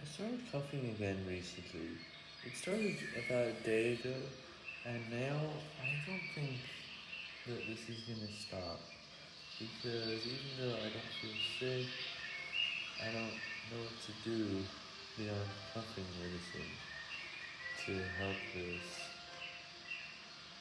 I started coughing again recently. It started about a day ago, and now I don't think that this is gonna stop. Because even though I don't feel sick, I don't know what to do beyond coughing medicine to help this.